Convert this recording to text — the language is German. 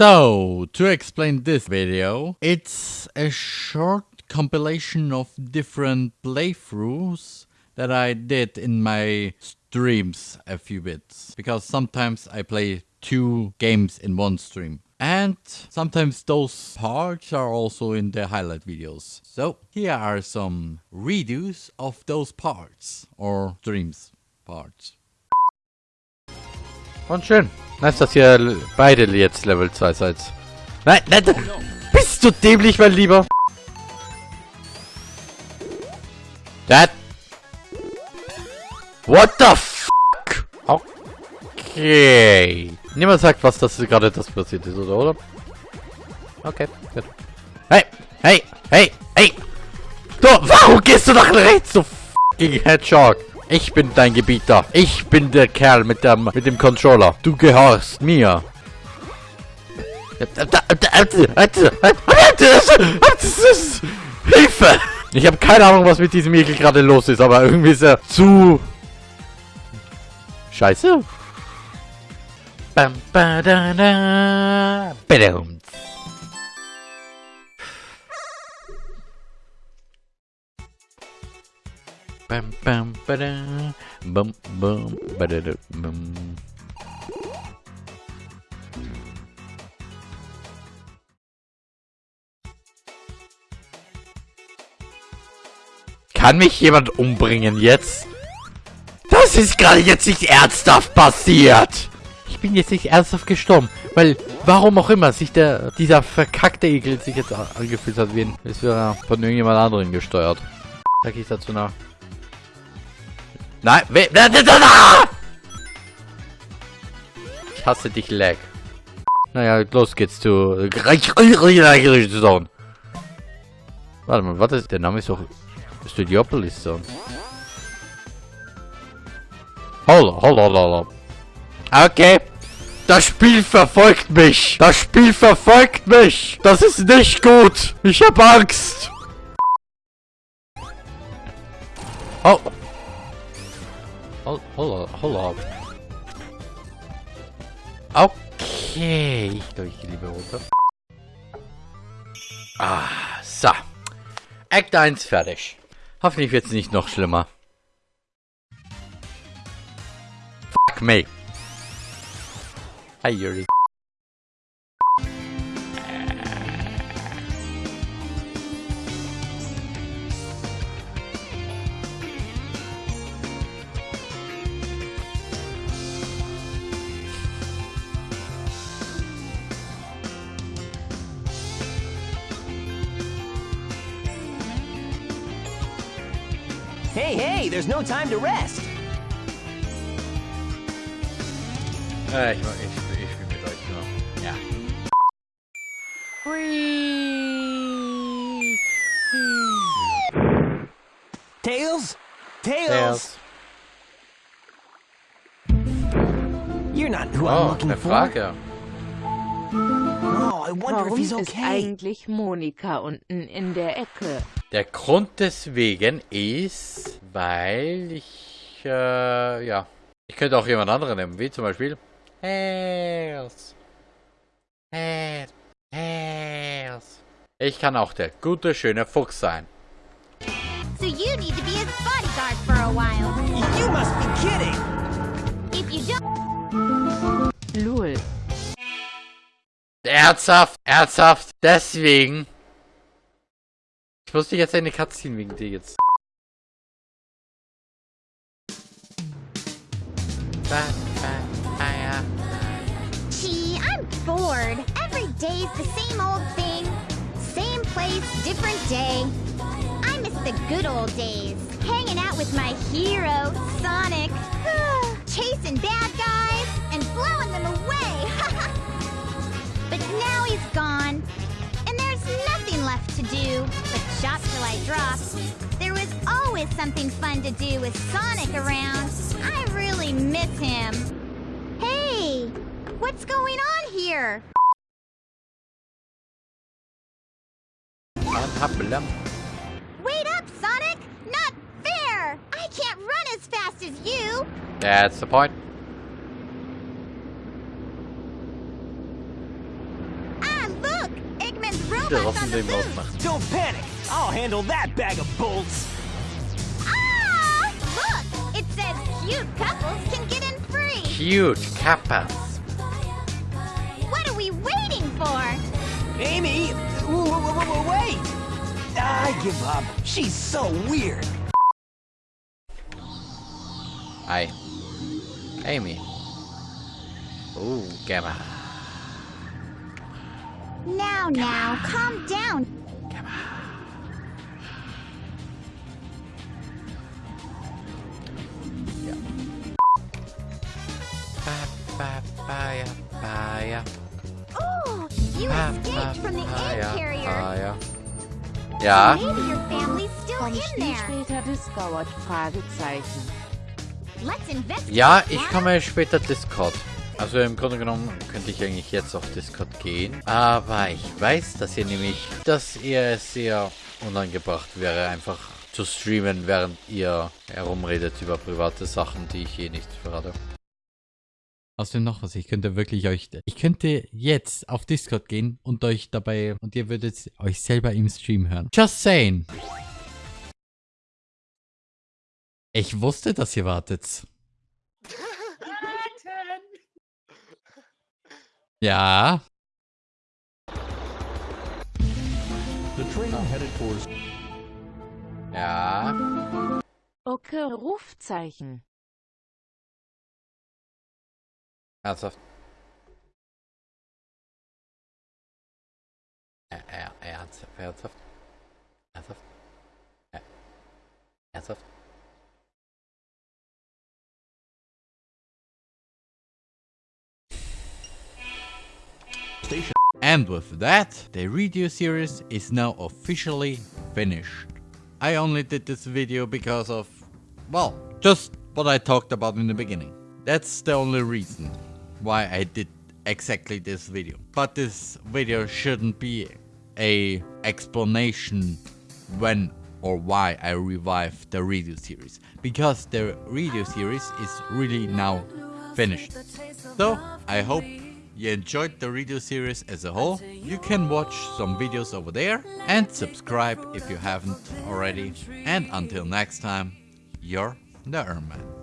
So, to explain this video, it's a short compilation of different playthroughs that I did in my streams a few bits. Because sometimes I play two games in one stream. And sometimes those parts are also in the highlight videos. So here are some redos of those parts or streams parts. Und schön. Nice, dass ihr beide jetzt Level 2 seid. Nein, nein, bist du dämlich, mein Lieber? That. What the fuck? Okay. Niemand sagt, was das gerade das passiert ist, oder? oder? Okay, gut. Hey, hey, hey, hey! Du, warum gehst du nach rechts, du fucking Hedgehog? Ich bin dein Gebieter. Ich bin der Kerl mit dem, mit dem Controller. Du gehorchst mir. Hilfe! Ich habe keine Ahnung, was mit diesem Ekel gerade los ist, aber irgendwie ist er zu... Scheiße. Bam, ba, da, da. Badum. Bam, bam, bada, bum, bum, badada, bum. Kann mich jemand umbringen jetzt? Das ist gerade jetzt nicht ernsthaft passiert. Ich bin jetzt nicht ernsthaft gestorben, weil warum auch immer sich der dieser verkackte Ekel sich jetzt angefühlt hat, wie es wäre von irgendjemand anderen gesteuert. Sag ich dazu nach. Nein, we Ich hasse dich, Lag. Naja, los geht's zu... Zone. Warte mal, was ist... Der Name ist doch... Studiopolis Zone. Holla, holla, holla. Okay. Das Spiel verfolgt mich. Das Spiel verfolgt mich. Das ist nicht gut. Ich hab Angst. Oh. Hold, hold, hold. Okay. Ich glaube, ich gehe lieber runter. Ah, so. Act 1 fertig. Hoffentlich wird es nicht noch schlimmer. Fuck me. Hi, Yuri. Hey, hey, there's no time to rest. Äh, ich, ich, ich spiele mit euch nur. Ja. Tails? Tails? Tails. You're not who I'm Oh, looking eine for. Frage. Oh, I wonder if Warum he's ist okay. eigentlich Monika unten in der Ecke? Der Grund deswegen ist, weil ich, äh, ja. Ich könnte auch jemand anderen nehmen, wie zum Beispiel. Tails. Tails. Ich kann auch der gute, schöne Fuchs sein. So you need to be his bodyguard for a while. You must be kidding. If you don't, Lul. Ernsthaft, ernsthaft, deswegen. Ich musste jetzt eine Cutscene wegen dir jetzt. gee, I'm bored. Every day's the same old thing. Same place, different day. I miss the good old days. Hanging out with my hero, Sonic. Chasing bad guys and blowing them away. but now he's gone. And there's nothing left to do I drop. There was always something fun to do with Sonic around. I really miss him. Hey, what's going on here? Wait up, Sonic! Not fair! I can't run as fast as you! That's the point. Ah, der Robots on the den move. Don't panic. I'll handle that bag of bolts. Ah! Look! It says cute couples can get in free. Cute Kappas. What are we waiting for? Amy, wait. I give up. She's so weird. Hi. Amy. Oh, Gamma. Now, now, calm down. Ja, später Discord? Ja, ich komme später Discord. Also im Grunde genommen könnte ich eigentlich jetzt auf Discord gehen. Aber ich weiß, dass ihr nämlich, dass ihr es sehr unangebracht wäre, einfach zu streamen, während ihr herumredet über private Sachen, die ich eh nicht verrate. Außerdem noch was, ich könnte wirklich euch, ich könnte jetzt auf Discord gehen und euch dabei, und ihr würdet euch selber im Stream hören. Just saying. Ich wusste, dass ihr wartet. Ja, The train headed towards Ja, Okay, Rufzeichen. Ernsthaft. Ä- Ernsthaft, ernsthaft. Ernsthaft. Ernsthaft. And with that, the radio series is now officially finished. I only did this video because of, well, just what I talked about in the beginning. That's the only reason why I did exactly this video. But this video shouldn't be a explanation when or why I revived the radio series. Because the radio series is really now finished. So, I hope you enjoyed the radio series as a whole. You can watch some videos over there and subscribe if you haven't already. And until next time, you're the Erman.